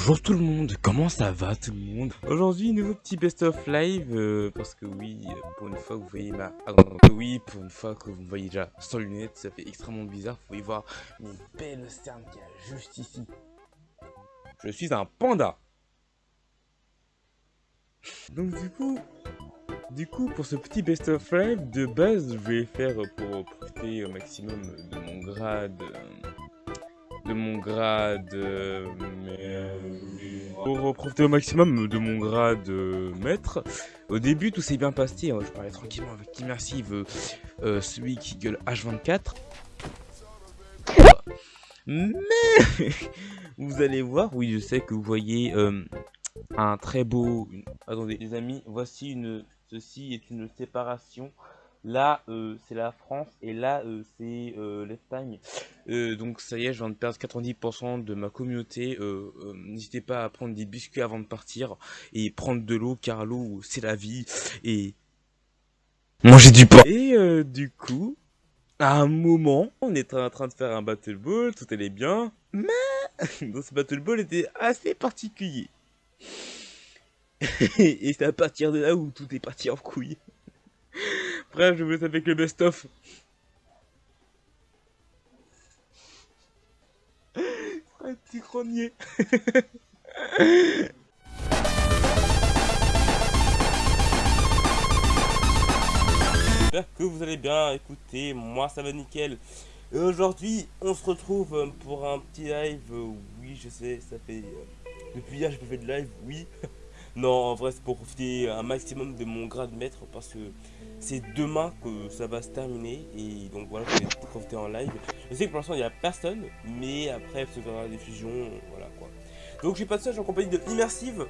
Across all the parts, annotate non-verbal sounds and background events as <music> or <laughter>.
Bonjour tout le monde, comment ça va tout le monde Aujourd'hui, nouveau petit best-of live, euh, parce que oui, pour une fois que vous voyez ma... Ah oui, pour une fois que vous me voyez déjà sans lunettes, ça fait extrêmement bizarre, vous pouvez voir une belle cerne qui est juste ici. Je suis un panda Donc du coup, du coup, pour ce petit best-of live, de base, je vais faire pour profiter au maximum de mon grade... euh, mon grade euh, pour profiter au maximum de mon grade euh, maître. Au début, tout s'est bien passé. hein, Je parlais tranquillement avec Immersive, euh, euh, celui qui gueule H24. Mais vous allez voir, oui, je sais que vous voyez euh, un très beau. Attendez, les amis, voici une. Ceci est une séparation. Là, euh, c'est la France et là, euh, c'est euh, l'Espagne. Donc ça y est, je viens de perdre 90% de ma communauté. N'hésitez pas à prendre des biscuits avant de partir et prendre de l'eau car l'eau c'est la vie et manger du pain. Et du coup, à un moment, on était en train de faire un battle ball, tout allait bien, mais <laughs> dans ce battle ball était assez particulier. <laughs> et c'est à partir de là où tout est parti en couille. Bref, je vous laisse avec le best-of. <laughs> Un petit grenier. J'espère que vous allez bien. Écoutez, moi ça va nickel. Et aujourd'hui, on se retrouve euh, pour un petit live. Oui, je sais, ça fait. euh, Depuis hier, j'ai pas fait de live, oui. <laughs> Non, en vrai, c'est pour profiter un maximum de mon grade maître parce que c'est demain que ça va se terminer. Et donc voilà, je vais profiter en live. Je sais que pour l'instant, il n'y a personne, mais après, se verra la diffusion. Voilà quoi. Donc, je suis pas seul, je suis en compagnie de Immersive.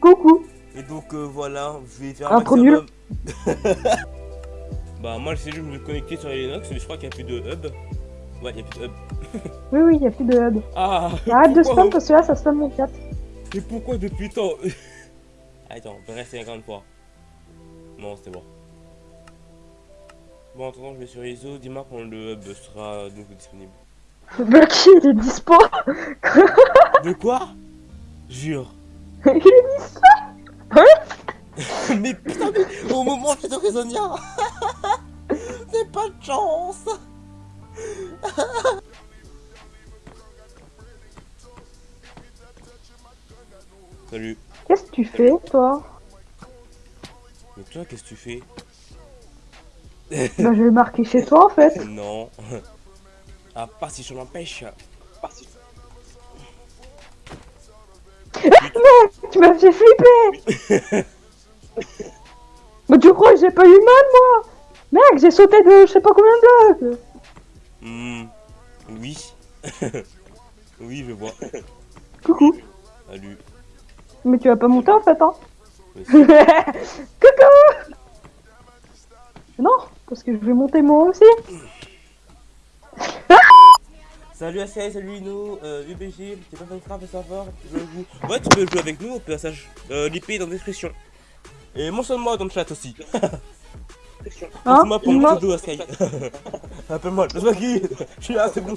Coucou. Et donc, euh, voilà, je vais faire un maximum. <laughs> bah, moi, je sais, je me connecter sur Linux, mais je crois qu'il n'y a plus de hub. Ouais, il n'y a plus de hub. <laughs> oui, oui, il n'y a plus de hub. Ah, Arrête de <laughs> spam parce que là, ça spam mon 4. Et pourquoi depuis tant <laughs> Attends, bref, c'est 50 fois. Bon, c'est bon. Bon, en attendant, je vais sur ISO. Dis-moi quand le hub sera donc disponible. <laughs> Blocky, il est dispo De quoi? Jure. <laughs> il est dispo Hein? Mais putain, mais au moment où j'étais prisonnière C'est pas de chance Salut. Qu'est-ce que tu fais, toi Mais toi, qu'est-ce que tu fais Bah, je vais marquer chez toi, en fait. <laughs> Non. <laughs> À part si je m'empêche. À part si- Tu m'as fait flipper <laughs> Mais tu crois que j'ai pas eu mal, moi Mec, j'ai sauté de je sais pas combien de blocs Hmm, Oui. oui, je vois. Coucou Salut. Mais tu vas pas monter, en fait, hein. <laughs> Coucou Non, parce que je vais monter moi aussi <laughs> Salut ACA, salut Ino, euh, UBG, t'es pas Minecraft, ça va Je joue. Ouais, tu peux jouer avec nous au passage. Euh, L'IP est dans la description. Et mentionne-moi dans le chat aussi. <laughs> Hein Mentionne-moi pour mon je sais qui. Je suis là, c'est bon.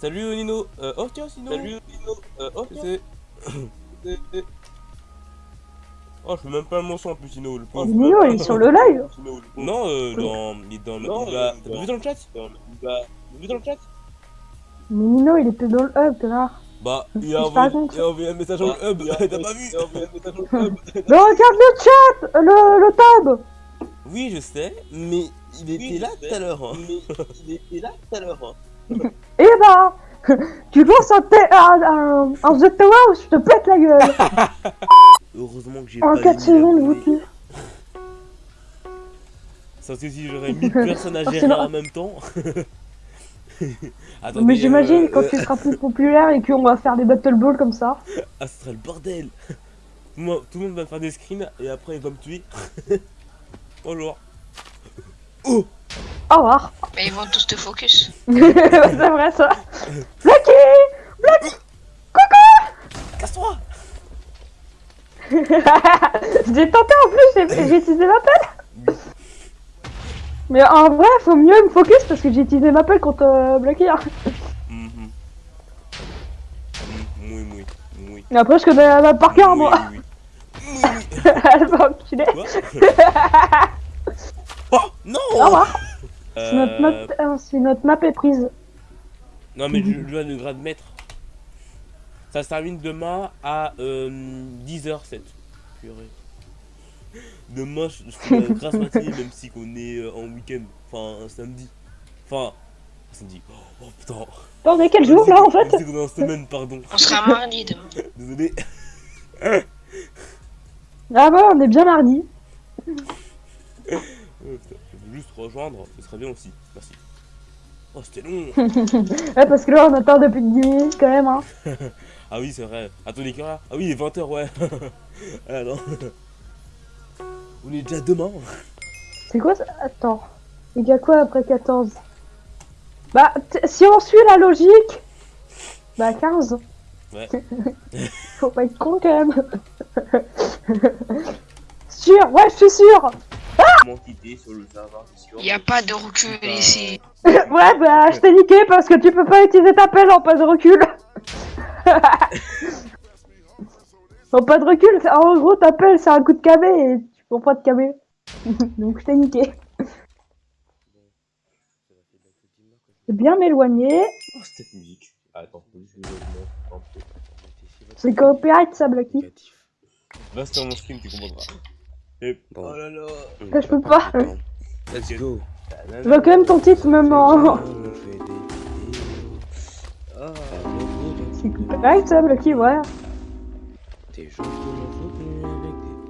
Salut Nino. Euh, oh tiens, Nino. Salut Nino. Euh, oh tiens. <coughs> Oh, je fais même pas le mention en plus, Nino. Le pauvre. Nino, il est sur le live <coughs> Non, euh, dans. Il est dans le. il va- T'as pas vu dans le chat? T'as vu dans le chat? Mais Nino, il était dans le hub, là. Bah, il a envoyé, raconte. il a envoyé un message dans le hub. <laughs> T'as pas vu? <laughs> Mais regarde le chat Le, le tab Oui, je sais, mais il était là tout à l'heure. hein. il était là tout à l'heure. Eh bah <laughs> Tu lances un, un, un, The Tower, je te pète la gueule <laughs> Heureusement que j'ai En pas 4 mis la secondes, vous tuez. Ça c'est si j'aurais 1000 personnes à gérer Forcément. en même temps. <laughs> Attendez, Mais j'imagine euh, quand euh, tu seras plus populaire et qu'on va faire des Battle Balls comme ça. Ah, ce serait le bordel. Moi, tout le monde va faire des screens et après il va me tuer. Bonjour. Oh Au revoir Mais ils vont tous te focus. <laughs> C'est vrai ça. Blacky Casse-toi. <laughs> J'ai tenté en plus, j'ai j'ai utilisé l'appel Mais en vrai, faut mieux me focus parce que j'ai utilisé ma pelle contre euh, hein. Et après, je connais la par cœur, moi. oui, oui. <laughs> Elle va enculer. Oh non Au revoir. Si notre, Euh, map, euh, notre map est prise. Non mais je, je dois le grade maître. Ça se termine demain à euh, 10h07. Purée. Demain je, grasse matinée même si qu'on est euh, en week-end. Enfin un samedi. Enfin un samedi. Oh, oh, putain. Attends, on est quel jour là en fait C'est qu'on est en semaine pardon. On sera mardi demain. <laughs> Désolé. Ah bah, on est bien mardi. <laughs> Euh, juste rejoindre, ce serait bien aussi. Merci. Oh c'était long. <laughs> Ouais, parce que là, on attend depuis 10 minutes quand même. Hein. <laughs> Ah oui c'est vrai. Attends les là Ah oui il est 20h ouais. <laughs> ah non. On est déjà demain. C'est quoi ça? Attends. Il y a quoi après 14 Bah, si on suit la logique, bah 15. Ouais. Faut pas être con quand même. sûr, ouais, je suis sûr. Quitter sur le serveur a pas de recul ici. <laughs> ouais, bah, je t'ai niqué parce que tu peux pas utiliser ta pelle en pas de recul. <laughs> en pas de recul, c'est- en gros, ta pelle c'est un coup de KB et tu prends pas de KB. <laughs> Donc je t'ai niqué. C'est bien m'éloigner. Oh, cette musique. Attends. C'est copyright ça, Blacky. Va sur mon stream, tu comprendras. Et... Bon. Oh là là. Je peux pas. Let's go. Je vois quand même des vidéos. Ah. C'est ça, Blacky, ouais. Des. <laughs>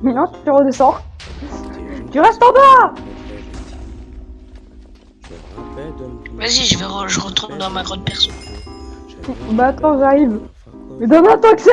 Non, tu redescends. Tu restes en bas Vas-y, je vais re- je retourne dans ma grotte perso. Bah attends, j'arrive. Mais donne-moi ton accès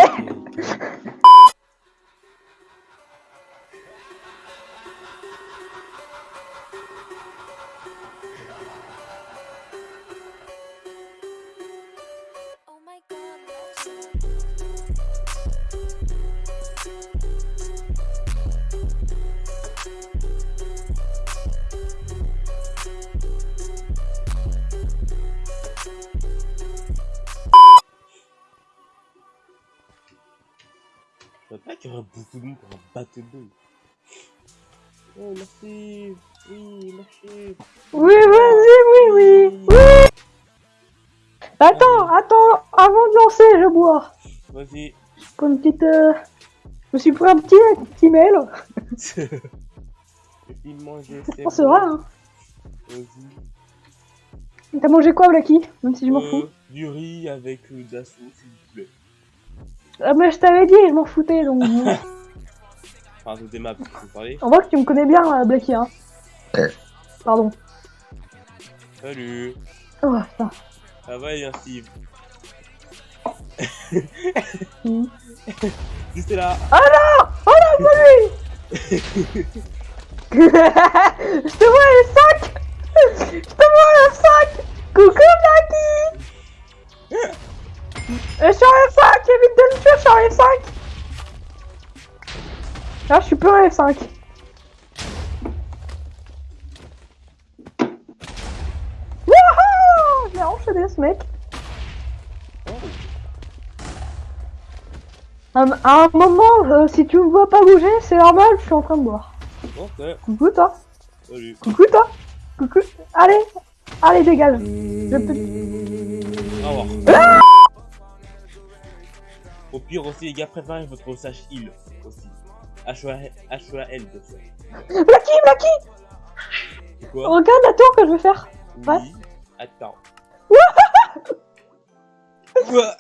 Vas-y. Pour une petite... euh, Je me suis pris un petit, un petit <laughs> mail. C'est Oh, c'est vrai, hein. Vas-y. T'as mangé quoi, Blacky Même si je m'en fous? Euh, du riz avec euh, de la sauce, s'il vous plaît. Ah, mais je t'avais dit, je m'en foutais, donc... <laughs> Enfin, c'était ma parler. On voit que tu me connais bien, euh, Blacky, hein. Pardon. Salut. Oh, putain. Ça va, bien Steve. C'est là. Oh non! Oh non, pas lui! <laughs> Je te vois les sacs Je te vois le sac! Coucou Blacky Je suis en F5 Évite de me tuer, je suis en F5 Là, je suis plus en F5. Wouhou! Je l'ai enchaîné ce mec. À un- à un moment, euh, si tu me vois pas bouger, c'est normal, je suis en train de boire. Coucou toi Salut. Coucou toi Coucou Allez Allez dégage Je peux... Au revoir. Au pire aussi, les gars, préparez votre sage heal aussi. H-O-A-L. Blacky Blacky C'est quoi Regarde la tour que je vais faire. Oui. Attends. <laughs> Ouah.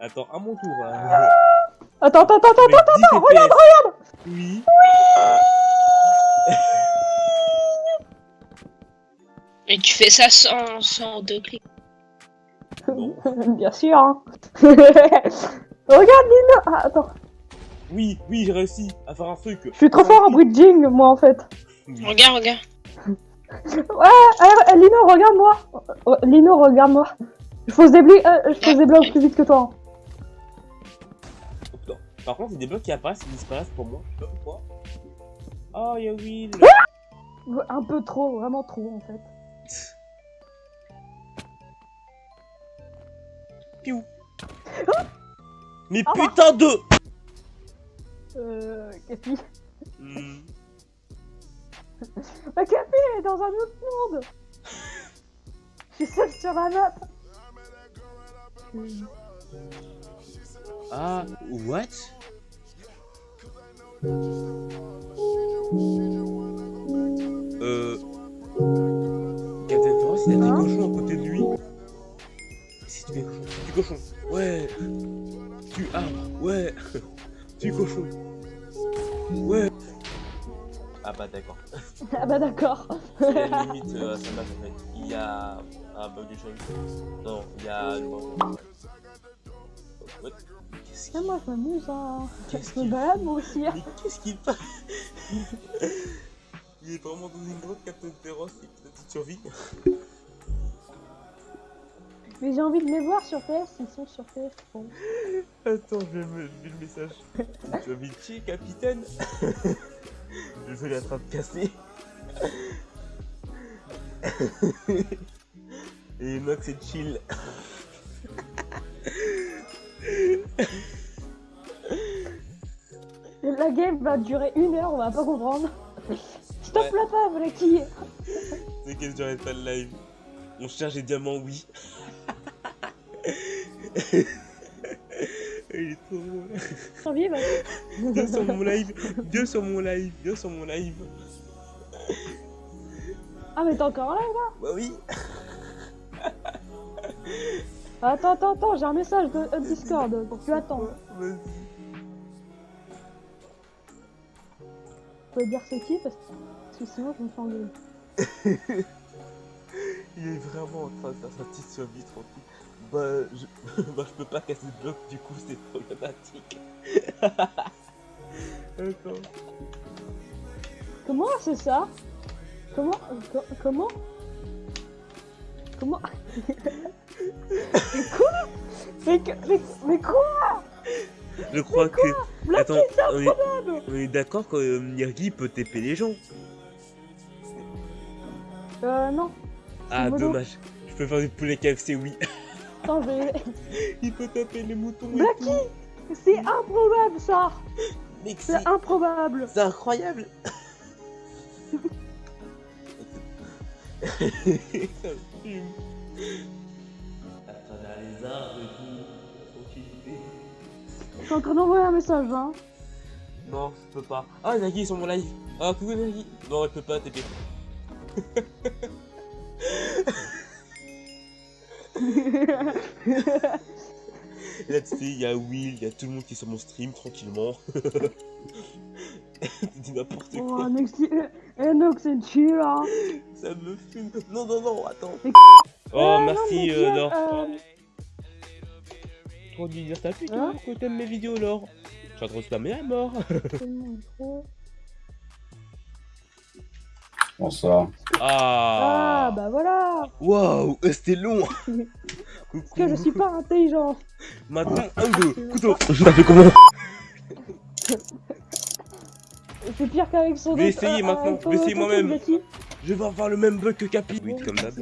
Attends, à mon tour. hein. Attends, attends, attends, attends, attends, 10 attends, regarde, regarde Oui. <laughs> Et tu fais ça sans, sans deux clics. <laughs> Bien sûr hein. <laughs> Regarde Lino ah, Attends, Oui, oui, j'ai réussi à faire un truc. je suis trop fort en bridging, moi en fait. Oui. Regarde, regarde. Ouais, euh, Lino, regarde-moi Lino, regarde-moi Je pose des, bli- euh, je pose des blocs plus vite que toi. Par contre, il y a des blocs qui apparaissent et disparaissent pour moi. Je sais pas pourquoi. Oh, y'a Will. Un peu trop, vraiment trop en fait. Piou. Mais Ah putain de Euh. Capi. Bah, Capi, elle est dans un autre monde Je suis seule sur la map Ah, what? Euh... Captain Force, il a des cochons à côté de lui. Si tu fais cochon, tu cochon, ouais. Tu arbre, ouais. <laughs> Tu cochon, ouais. Ah bah d'accord. Ah bah d'accord. <laughs> C'est la limite euh, à sa base en fait. Il y a un bug de chose. Non, il y a. What Qu'est-ce qu'il moi je m'amuse hein. Qu'est-ce Je me balade moi aussi. hein. Mais qu'est-ce qu'il passe Il est vraiment dans une grotte Captain Féroce et petite survie. Mais j'ai envie de les voir sur PS, ils sont sur PS. Bon. Attends, je vais, me, je vais le message. Tu as envie de chier, capitaine Je vais la trappe cassée. Et Nox c'est chill. La game va durer une heure, on va pas comprendre. Stop Ouais. la pave, la qui C'est qu'elle j'arrête pas le live. On cherche des diamants, oui. <laughs> Il est trop drôle. Va. Viens sur mon live, viens sur mon live, viens sur mon live. Ah mais t'es encore là là? Bah oui. Attends, attends, attends, j'ai un message de euh, Discord, donc tu attends. Vas-y. Pouvez dire c'est qui parce que, sinon je me fais engueuler. <laughs> Il est vraiment en train de faire sa petite survie tranquille. Bah je... <laughs> bah, je peux pas casser le bloc, du coup c'est problématique. <laughs> Attends. Comment c'est ça? Comment euh, co- Comment? Comment? Mais quoi mais, mais, mais quoi Je crois que. Blacky, Attends, c'est on est, improbable on est d'accord que euh, Nirgi peut TP les gens. Euh non. Ah dommage. Je peux faire du poulet KFC, oui. Attends, je vais... <laughs> Il peut taper les moutons Blacky. C'est improbable ça C'est improbable c'est incroyable. <laughs> <laughs> Et tout. Je suis en train d'envoyer un message, hein. Non, je peux pas. Ah, Nagi est sur mon live? Ah, coucou Nagi. Non, elle peut pas, TP. Et là, tu sais, il y a Will, il y a tout le monde qui est sur mon stream tranquillement. <laughs> Tu dis n'importe Oh, quoi. Enox, Enox, c'est chill, hein. Ça me fume. Non, non, non, attends. Oh, non, merci, euh, euh, Trop de dire ta pute, Hein hein, que t'aimes mes vidéos, Laure. Je suis en train de spammer à mort. <laughs> Bonsoir. Ah, Ah, bah voilà Waouh, c'était long. <laughs> Parce que je suis pas intelligent. Maintenant, un, deux, couteau. Ça fait comment <laughs> C'est pire qu'avec son Je vais essayer euh, maintenant, je vais essayer moi-même. Je vais avoir le même bug que Capi. Oui, comme d'hab.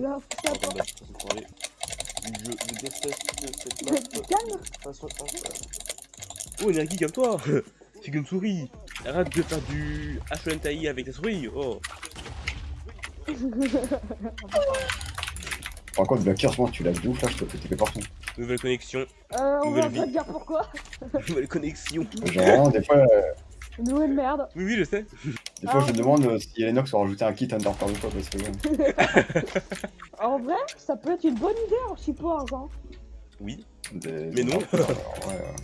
Je. Je, déteste cette toi. map. Calmes De façon. Oh, Nergi, calme-toi <laughs> C'est qu'une souris Arrête de faire du H1TI avec la souris Oh <laughs> Par contre, ce moment, tu l'as de ouf là, je te fais taper partout. Nouvelle connexion, Euh, on Nouvelle va vie. pas te dire pourquoi. <laughs> nouvelle connexion. Genre, vraiment, des fois, euh, Nouvelle merde. Oui, oui, je sais. Des fois Ah. je me demande euh, si Enox a rajouté un kit Underpower ou quoi, parce que. euh, <laughs> En vrai, ça peut être une bonne idée en support, hein. Oui. des- Mais non. ouais, <laughs> euh,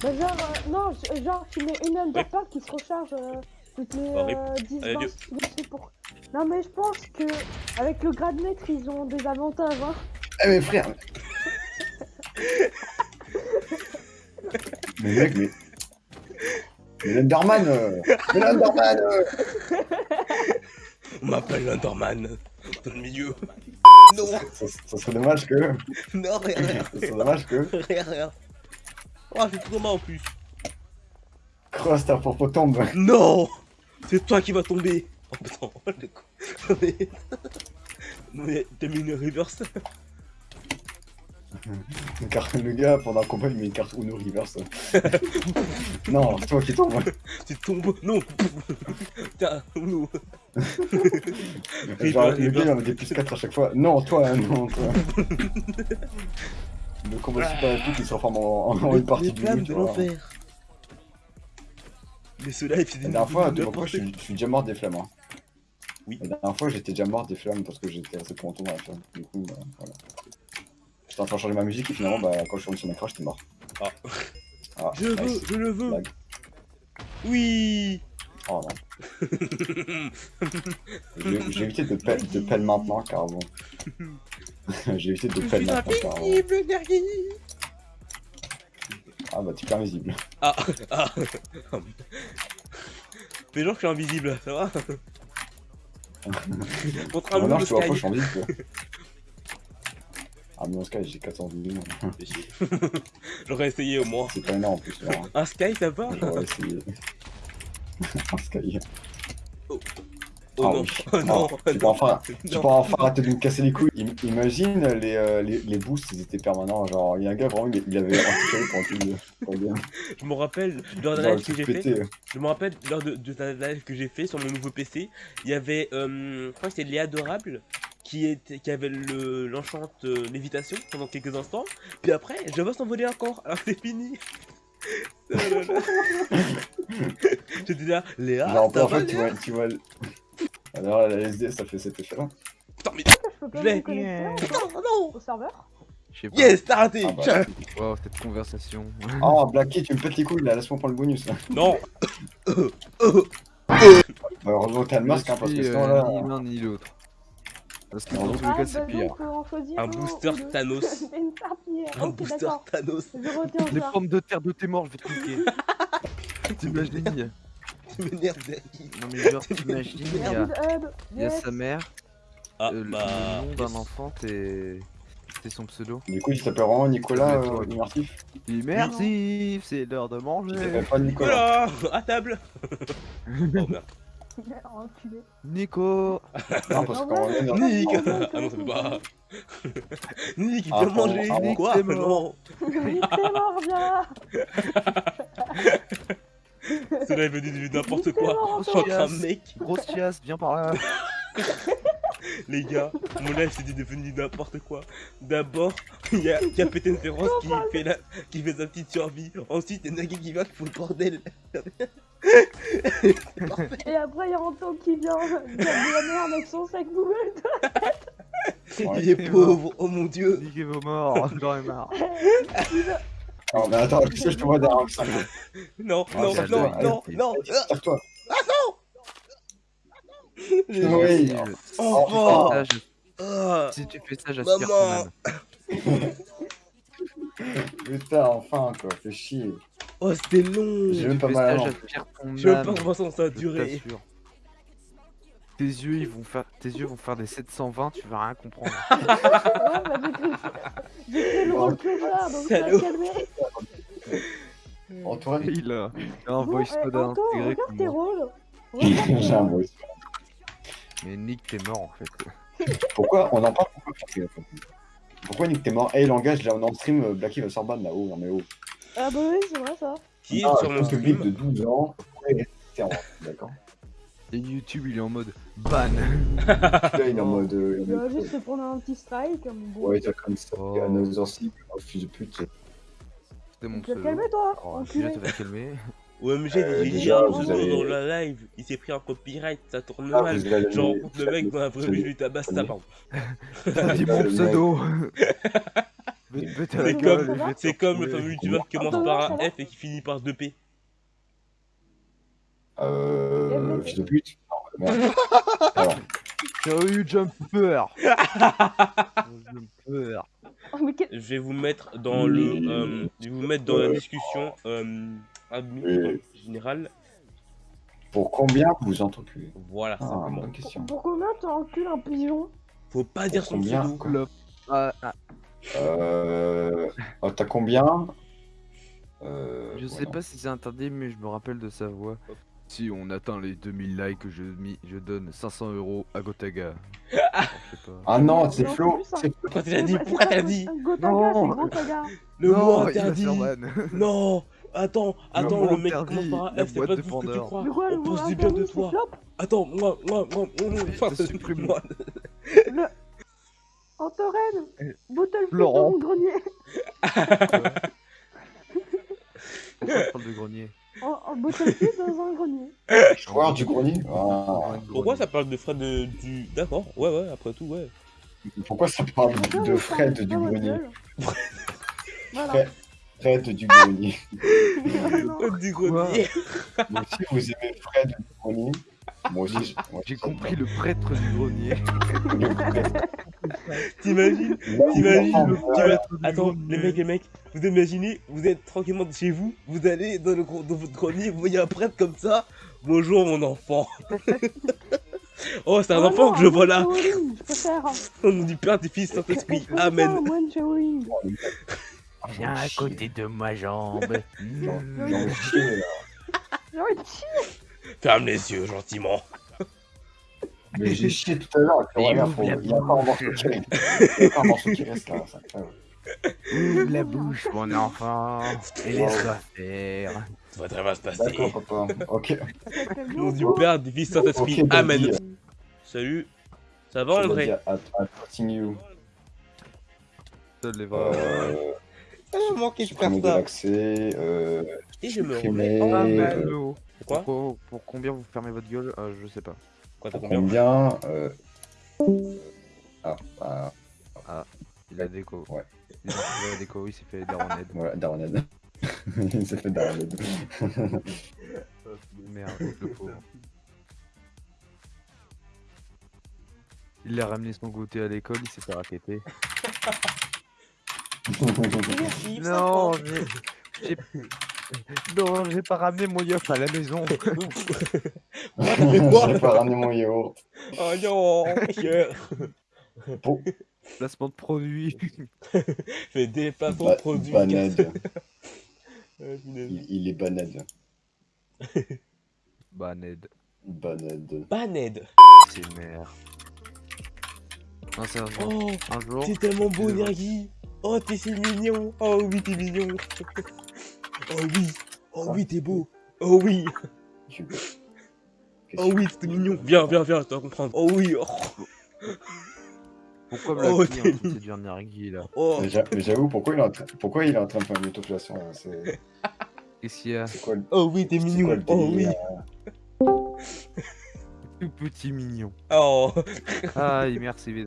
Bah genre, euh, non, je- genre tu mets une underpack qui se recharge euh, toutes les Bah, rip. euh, 10 Allez, 20 adieu. minutes pour... Non mais je pense que avec le grade maître ils ont des avantages hein. Eh, mais frère <laughs> Mais mec, mais. Mais l'Underman euh, Mais l'Underman <laughs> euh, On m'appelle l'Underman. Dans le milieu. Non ça, ça serait dommage que. Non, rien, rien. Ça serait dommage que. Rien, rien. Oh, j'ai tout en plus. Cross ta propre tombe. Non C'est toi qui vas tomber. Oh putain, le <laughs> coup. Non mais... Non mais t'as mis une reverse Carte- Le gars, pendant un combat, il met une carte Uno reverse. <laughs> non, c'est toi qui tombe. Tu tombes Non Putain, Genre, Reverse, le gars, il en met des plus 4 à chaque fois. Non, toi, hein, non, toi. Le combat super épique, il se reforme en, en une partie du de l'enfer Mais ceux-là, ils faisaient La dernière fois, n'importe je suis, je suis déjà mort des flammes. Hein. Oui. La dernière fois, j'étais déjà mort des flammes parce que j'étais trop longtemps dans la flamme. Du coup, bah, voilà. J'étais en train de changer ma musique et finalement, bah, quand je suis revenu sur mon écran, j'étais mort. Ah. Ah, Je veux, nice. je le veux. Oui Oh non. J'ai évité de pelle, de pelle maintenant car bon. <laughs> J'ai évité de pelle maintenant car bon. Ah bah, t'es invisible. Ah Ah <laughs> Fais genre que je suis invisible, ça va? <laughs> Contre un pas, sky. Ah, mais en Sky, j'ai 400 millions. <laughs> J'aurais essayé au moins. C'est pas énorme en plus. là, hein. Un sky, ça va J'aurais essayé. en <laughs> Sky. Oh Ah non, oui. oh non, tu peux enfin, tu peux enfin arrêter de me casser les couilles. Im- Imagine les, euh, les, les boosts, ils étaient permanents. Genre, il y a un gars vraiment, il il avait tout le pour le game. Je me rappelle, lors la live que truc j'ai fait, je me rappelle lors de, de la live que j'ai fait sur mon nouveau PC, il y avait, euh, je crois que c'était Léa Adorable qui, était, qui avait le- l'enchante euh, lévitation pendant quelques instants, puis après, je vois s'envoler encore, alors c'est fini. <laughs> Oh. <laughs> J'étais là, Léa, Genre, en fait, tu vois, tu vois. le- Alors, la LSD, ça fait cet effet-là. Putain, mais Je l'ai. me connecter non, non au serveur Je sais pas. Yes, t'as raté Ah bah. Wow, cette conversation. Oh, Blacky, tu me pètes les couilles là, laisse-moi prendre le bonus. Là. Non <laughs> Bah, heureusement que t'as le masque, hein, parce que sinon euh, là. ni l'un ni l'autre. Parce que dans tous les cas, c'est pire. Un booster. Thanos. <laughs> C'est une serpillière. Un booster. Thanos Les pommes de terre de tes morts, je vais te niquer. <laughs> T'imagines Tu m'énerves. Non mais genre, t'imagines, il y a, sa mère, Ah, euh, le- bah... le nom d'un enfant, t'es... C'est son pseudo. Du coup, il s'appelle vraiment Nicolas euh, immersif. Immersif, c'est l'heure de Il manger. s'appelle pas Nicolas. À table <laughs> Oh merde. Enculé. Nico Non, parce En qu'on vrai, est dans. Nick Ah non, ça peut pas <laughs> Nick, Ah, viens bon, manger ah. Quoi Nick, t'es mort. Nick, t'es mort, viens Cela est venu de n'importe quoi mort, Je suis Yes. un mec Grosse chiasse, viens par là <laughs> Les gars, mon live c'est devenu n'importe quoi encore. il y a Capitaine Féroce qui fait, la... qui fait sa petite survie Ensuite, il y a Nagui qui va qui fout le bordel Et après, il y a Anto qui vient dire de la merde avec son sac Google. Ouais. Il est pauvre, oh mon dieu Niquez vos morts, j'en ai marre. <laughs> Non, mais attends, tu sais, je te vois derrière le sac. Non, Ah, non, ça, non, non, non Tire-toi. J'ai- Oui. Enfant Ça, je- Ah, Si tu fais ça, j'aspire ton Maman. <laughs> <laughs> Putain, enfin, quoi, fais chier. Oh, c'était long J'ai même pas mal à l'an. Je âme. pas combien ça a duré. Tes yeux, ils vont faire, tes yeux vont faire des 720, tu vas rien comprendre. <laughs> Bah, j'ai fait le rôle que donc ça. Antoine, Il a un voice mode Anto, intégré regarde tes rôles. J'ai un voice. Mais Nick, t'es mort en fait. Pourquoi? On en parle pourquoi Pourquoi Nick t'es mort? Hey, langage, là, on est en stream, euh, Blacky va se faire ban là-haut, non mais oh. Ah bah oui, c'est vrai ça. Qui est Ah, sur mon un public stream de 12 ans. Ouais, D'accord. Et YouTube, il est en mode ban. <laughs> Là, il est en mode. euh, Il va juste se prendre un petit strike, mon bon. Ouais, t'as comme ça. Oh. Another Sick, oh, fils de pute. C'était mon Tu vas te pseudo. calmer toi, Oh, déjà, enculé. vas te calmer. OMG, Euh, j'ai dit déjà, un vous pseudo avez- dans la live, il s'est pris un copyright, ça tourne Ah, mal. rencontre le mec dans la vraie vous vie, je lui tabasse sa barbe. Dit mon pseudo. C'est comme, c'est le fameux youtubeur qui commence par un F et qui finit par 2P. Euh. Fils de pute. Non, merde. <laughs> Jumper Jumper Oh, Je vais vous mettre dans le, euh, je vais vous mettre dans la discussion Oui. générale. pour combien vous entreculez Voilà, Ah, simplement. bonne question. Pour combien tu encules un pigeon? Faut pas dire son combien pseudo. Clop. Ah, ah, Euh. oh, T'as combien? Euh... je sais voilà. pas si c'est interdit, mais je me rappelle de sa voix. Si on atteint les 2000 likes, je, mi- je donne 500 euros à Gotaga. <laughs> Ah non, c'est Flo. c'est Pourquoi tu l'as dit? Pourquoi tu l'as dit? Gotaga, Non. c'est Gotaga. Le mot interdit. Non Attends, attends, le mec interdit, commence par la un F, c'est pas de tout ce que tu crois. Quoi, On pense du bien de toi. Attends, moi, moi, moi, moi, moi, Je te supprime. moi. <laughs> Le... Antorène Bottle Laurent. dans mon grenier Pourquoi de grenier <laughs> En, en bottle dans un grenier. joueur du grenier. Ah. Pourquoi ça parle de Fred de, du... D'accord, ouais, ouais, après tout, ouais. Pourquoi ça parle de Fred du grenier. <laughs> Voilà. Fred. Du grenier. Non. Du grenier. Donc si vous aimez Fred du grenier, moi aussi, moi, J'ai compris le prêtre du grenier. T'imagines T'imagines attends, les mecs, les mecs, vous imaginez, vous êtes tranquillement de chez vous, vous allez dans, le, dans votre grenier, vous voyez un prêtre comme ça. Bonjour mon enfant. <laughs> oh, c'est un Oh enfant non, que je vois là. Au nom du Père, du Fils, Saint-Esprit. Amen. Viens à côté de ma jambe. J'en j'en ai chié, là. De chier. Ferme les yeux gentiment. Mais <laughs> j'ai chié tout à l'heure. Il y a encore un morceau qui reste. Il y a encore un morceau qui reste là. Ouvre la bouche, mon <laughs> enfant, et laisse-moi faire. Ça va très bien se passer. D'accord, papa. Ok. <laughs> Nom du Père, du Fils, Saint-Esprit. Ok, Amen. Salut. Ça va you. Seul les vrais. Euh, M'a manqué supprimer de ça. Euh, Et je me remets en euh, mal. Allô Quoi pour, pour combien vous fermez votre gueule Euh, Je sais pas. Quoi, t'as combien combien euh... Ah, bah, Il a déco. Ouais. Il a déco, il s'est fait daronette. voilà, Darned. Il <laughs> s'est fait Darned. <laughs> Merde, le pauvre. Il a ramené son goûter à l'école, il s'est fait raqueter. <laughs> Non, j'ai... <laughs> Non, j'ai pas ramené mon yop à la maison. <laughs> J'ai pas ramené mon yaourt. Oh non. Bon, Placement de produit. <laughs> Fais des placements ba de produits. banade. Il, il est banade. Ned, Banade. Baned. c'est sérieusement, Oh, un jour. t'es tellement beau, Nergi. Oh, t'es si mignon. Oh oui, t'es mignon. <laughs> Oh oui. Oh oui, t'es beau. Oh oui. Oh oui, t'es mignon. Viens, viens, viens, tu vas comprendre. Oh oui. Oh. Pourquoi me la Oh, en train de séduire Nergui là oh. Mais j'a- mais j'avoue, pourquoi il est en train, pourquoi il est en train de faire une autoflation là C'est Qu'est-ce qu'il y a quoi le Oh oui, t'es quoi mignon. le Oh oui. Tout petit mignon. Oh, Ah, merci.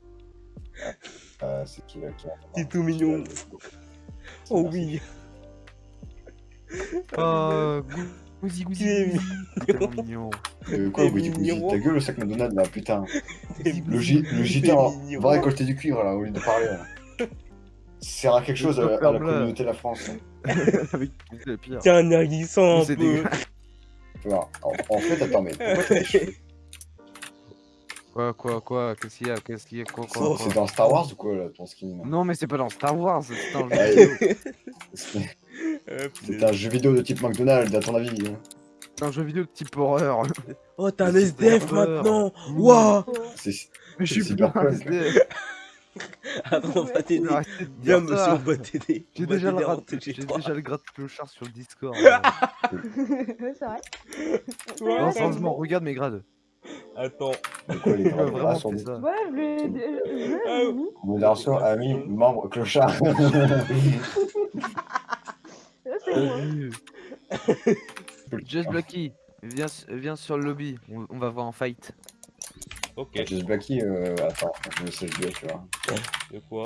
Euh, C'est qui là qui a- t'es tout mignon. Oh oui. <laughs> Oh, gousi. Tellement mignon. Euh, quoi, Woody mignon. Ta gueule au sac McDonald's là, putain. Le, le JT en- mignon. va récolter du cuivre là, au lieu de parler là. Ça sert à quelque chose à, à la communauté de la France. hein. <laughs> Avec le pire. Tiens, sens un C'est peu. dégueulasse. Tu vois, en, en fait, attends, mais pourquoi t'as des cheveux Quoi, quoi, quoi Qu'est-ce qu'il y a Qu'est-ce qu'il y a Quoi, quoi, C'est quoi c'est dans Star Wars ou quoi là, ton skin Non, mais c'est pas dans Star Wars, c'est un <laughs> jeu Ouais. vidéo. <laughs> C'est un jeu vidéo de type McDonald's, à ton avis hein? C'est un jeu vidéo de type horreur. <laughs> Oh, t'es un SDF maintenant. Waouh. C'est Mais je suis pas un. SDF. Attends, on va t'aider. Viens, monsieur, on va t'aider. J'ai déjà, le gratte clochard sur le Discord. Ouais, c'est vrai. non, sérieusement, regarde mes grades. Attends. de quoi les <laughs> fait ça. Ouais, je l'ai mis. ami, membre, clochard. <laughs> C'est moi. Just viens, viens sur le lobby, on, on va voir un fight. Ok. Just Blacky, euh, attends, je sais le tu vois. De quoi?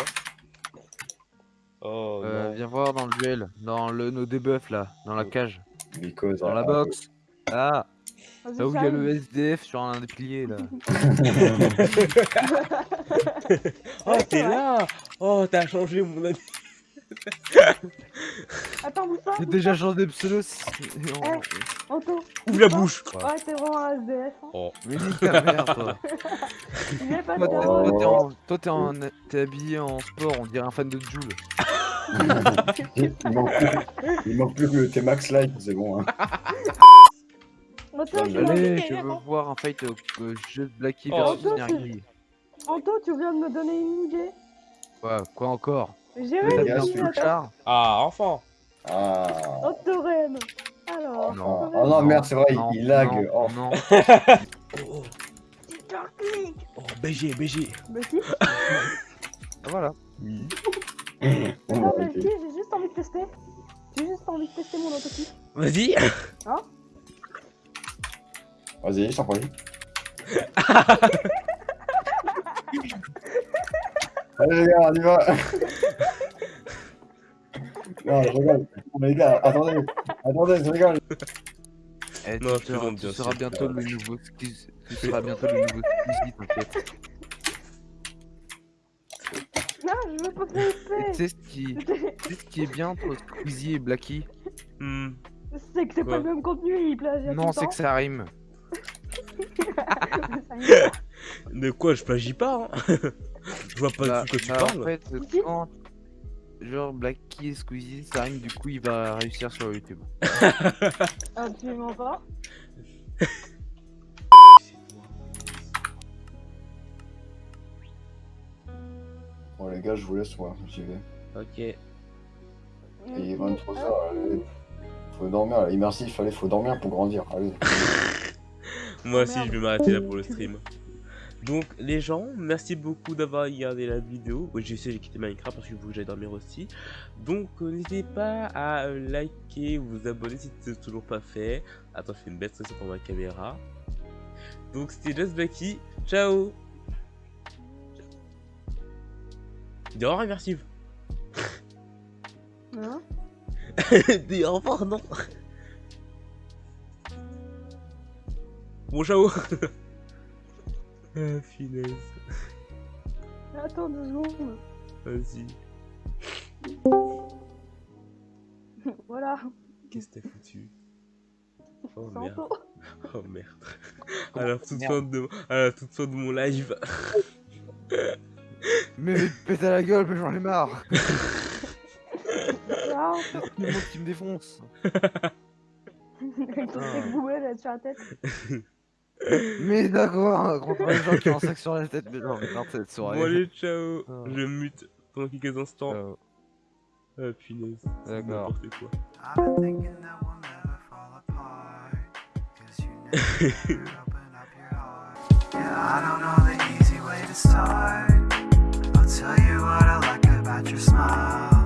Oh Euh, non. viens voir dans le duel, dans le nos debuffs là, dans la cage, Because, dans la ah, box. Ah, là où il y a le. SDF sur un des piliers là. <laughs> Oh, t'es là Oh, t'as changé, mon ami. <laughs> Attends, Moussa, J'ai déjà changé de pseudo. si- Anto. Ouvre la bouche. Ouais, t'es vraiment un SDF. Hein. Oh. Mais nique ta mère toi. <laughs> Pas Toi, t'es- Oh. toi, t'es en- t'es habillé en sport, on dirait un fan de Joule. il, manque plus, que tes max likes, c'est bon. Hein. Allez, je veux voir un fight au euh, jeu de Blacky Oh, versus Nergi. Anto, tu viens de me donner une idée. Quoi, quoi encore? J'ai le char? Ah, enfin Ah. Alors, Non. Oh non, merde, c'est vrai, non, il lag. Non, Oh. non. Oh, oh, BG, BG Bah si. Ah, voilà. Non, mais ok. si, j'ai juste envie de tester. J'ai juste envie de tester mon autoclic. Vas-y Vas-y, je t'en prie. <laughs> Allez les gars, on y va Non, je rigole. Mais les gars, attendez, attendez, je rigole. Eh, Non, tu seras, tu seras bientôt le nouveau Squeezie. Tu seras bientôt le nouveau t'inquiète. Non, je veux pas faire tu sais ce qui, tu sais ce qui est bien entre Squeezie et Blacky? Hmm, C'est que c'est pas le même contenu, il plagie Non, c'est que ça rime. <laughs> De quoi je plagie pas hein <laughs> Je vois pas Bah, de quoi tu bah, parles En fait, Si. quand genre Blacky et Squeezie, ça rime, du coup, il va réussir sur YouTube. <laughs> Absolument pas. Bon les gars, je vous laisse moi, j'y vais. Ok. Il est 23h, allez. Faut dormir là, immersif, allez, faut dormir pour grandir, allez. Moi Oh, aussi, je vais m'arrêter là pour le <laughs> stream. Donc, les gens, merci beaucoup d'avoir regardé la vidéo. Oui, je sais, j'ai quitté Minecraft parce que j'aille dormir aussi. Donc, euh, n'hésitez pas à euh, liker, vous abonner si c'est toujours pas fait. Attends, je fais une bête ça pour ma caméra. Donc, c'était Just Blacky. Ciao Dis au revoir, immersive. <laughs> Dis au revoir, non Bon, ciao <laughs> Ah, finesse. Attends deux secondes. Vas-y. Voilà. Qu'est-ce que t'as foutu? Oh C'est <laughs> merde. Oh merde. À la toute fin de, à la toute fin de mon live. <laughs> Mais pète à la gueule, mais j'en ai marre. C'est monde qui me défonce. Avec ton steak boulet là sur la tête. Mais d'accord, contre les gens qui ont sac sur la tête, mais non, mais non, cette soirée. Bon allez, ciao oh. Je mute pendant quelques instants. Oh. Ah punaise, c'est n'importe quoi. I don't know the easy way to start. I'll tell you what I like about your smile.